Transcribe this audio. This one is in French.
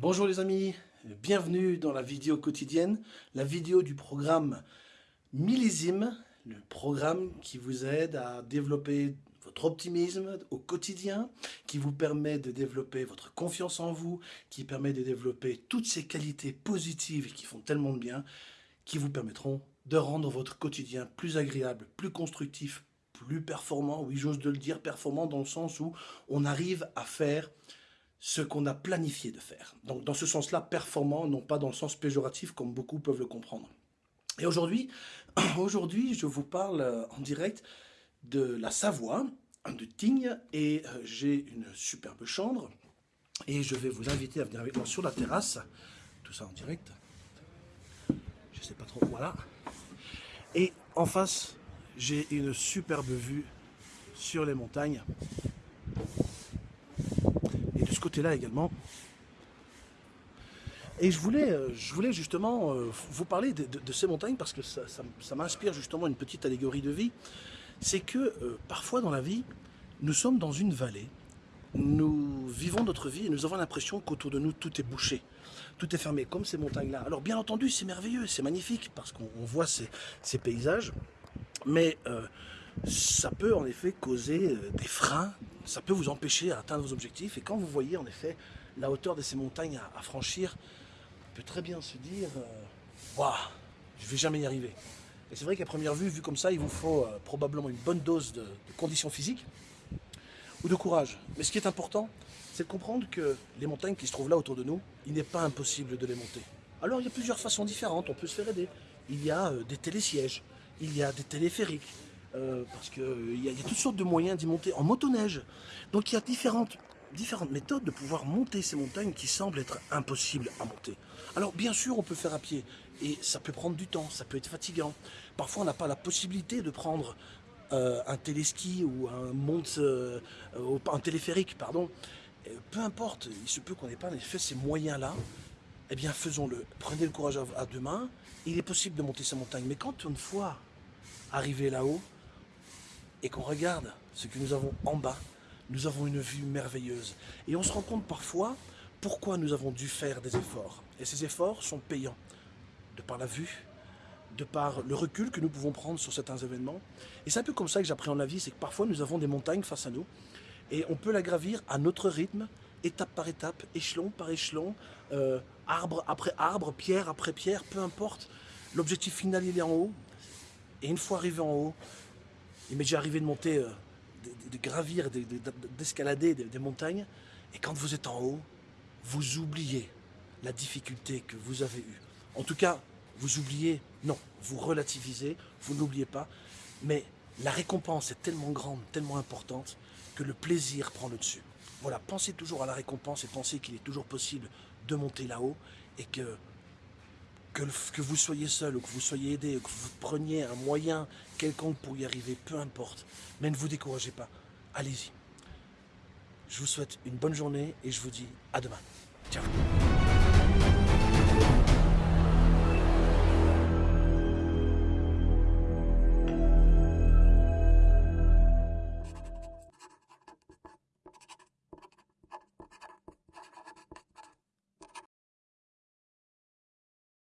Bonjour les amis, bienvenue dans la vidéo quotidienne, la vidéo du programme Millésime, le programme qui vous aide à développer votre optimisme au quotidien, qui vous permet de développer votre confiance en vous, qui permet de développer toutes ces qualités positives qui font tellement de bien, qui vous permettront de rendre votre quotidien plus agréable, plus constructif, plus performant, oui j'ose de le dire, performant dans le sens où on arrive à faire ce qu'on a planifié de faire. Donc dans ce sens-là, performant, non pas dans le sens péjoratif comme beaucoup peuvent le comprendre. Et aujourd'hui, je vous parle euh, en direct de la Savoie, de Tignes, et euh, j'ai une superbe chambre, et je vais vous inviter à venir avec moi sur la terrasse, tout ça en direct, je sais pas trop, voilà, et en face, j'ai une superbe vue sur les montagnes, côté-là également. Et je voulais, euh, je voulais justement euh, vous parler de, ces montagnes parce que ça, m'inspire justement une petite allégorie de vie. C'est que euh, parfois dans la vie, nous sommes dans une vallée, nous vivons notre vie et nous avons l'impression qu'autour de nous tout est bouché, tout est fermé, comme ces montagnes-là. Alors bien entendu, c'est merveilleux, c'est magnifique parce qu'on voit ces, ces, paysages, mais ça peut en effet causer des freins, ça peut vous empêcher d'atteindre vos objectifs. Et quand vous voyez en effet la hauteur de ces montagnes à, franchir, on peut très bien se dire euh, Waouh, je ne vais jamais y arriver. Et c'est vrai qu'à première vue, vu comme ça, il vous faut euh, probablement une bonne dose de, de conditions physiques ou de courage. Mais ce qui est important, c'est de comprendre que les montagnes qui se trouvent là autour de nous, il n'est pas impossible de les monter. Alors il y a plusieurs façons différentes, on peut se faire aider. Il y a euh, des télésièges, il y a des téléphériques, euh, parce qu'il euh, y, a toutes sortes de moyens d'y monter en motoneige. Donc il y a différentes, différentes méthodes de pouvoir monter ces montagnes qui semblent être impossibles à monter. Alors bien sûr on peut faire à pied, et ça peut prendre du temps, ça peut être fatigant. Parfois on n'a pas la possibilité de prendre euh, un téléski ou un, monte, un téléphérique, pardon. peu importe, il se peut qu'on n'ait pas en effet ces moyens-là, eh bien faisons-le. Prenez le courage à, à deux mains, il est possible de monter ces montagnes. Mais quand une fois arrivé là-haut, et qu'on regarde ce que nous avons en bas, nous avons une vue merveilleuse. Et on se rend compte parfois pourquoi nous avons dû faire des efforts. Et ces efforts sont payants, de par la vue, de par le recul que nous pouvons prendre sur certains événements. Et c'est un peu comme ça que j'appréhende la vie, c'est que parfois nous avons des montagnes face à nous, et on peut la gravir à notre rythme, étape par étape, échelon par échelon, euh, arbre après arbre, pierre après pierre, peu importe. L'objectif final, il est en haut. Et une fois arrivé en haut, il m'est déjà arrivé de monter, euh, de, gravir, d'escalader des, montagnes. Et quand vous êtes en haut, vous oubliez la difficulté que vous avez eue. En tout cas, vous oubliez, non, vous relativisez, vous n'oubliez pas. Mais la récompense est tellement grande, tellement importante, que le plaisir prend le dessus. Voilà, pensez toujours à la récompense et pensez qu'il est toujours possible de monter là-haut et que vous soyez seul ou que vous soyez aidé, ou que vous preniez un moyen quelconque pour y arriver, peu importe. Mais ne vous découragez pas. Allez-y. Je vous souhaite une bonne journée et je vous dis à demain. Ciao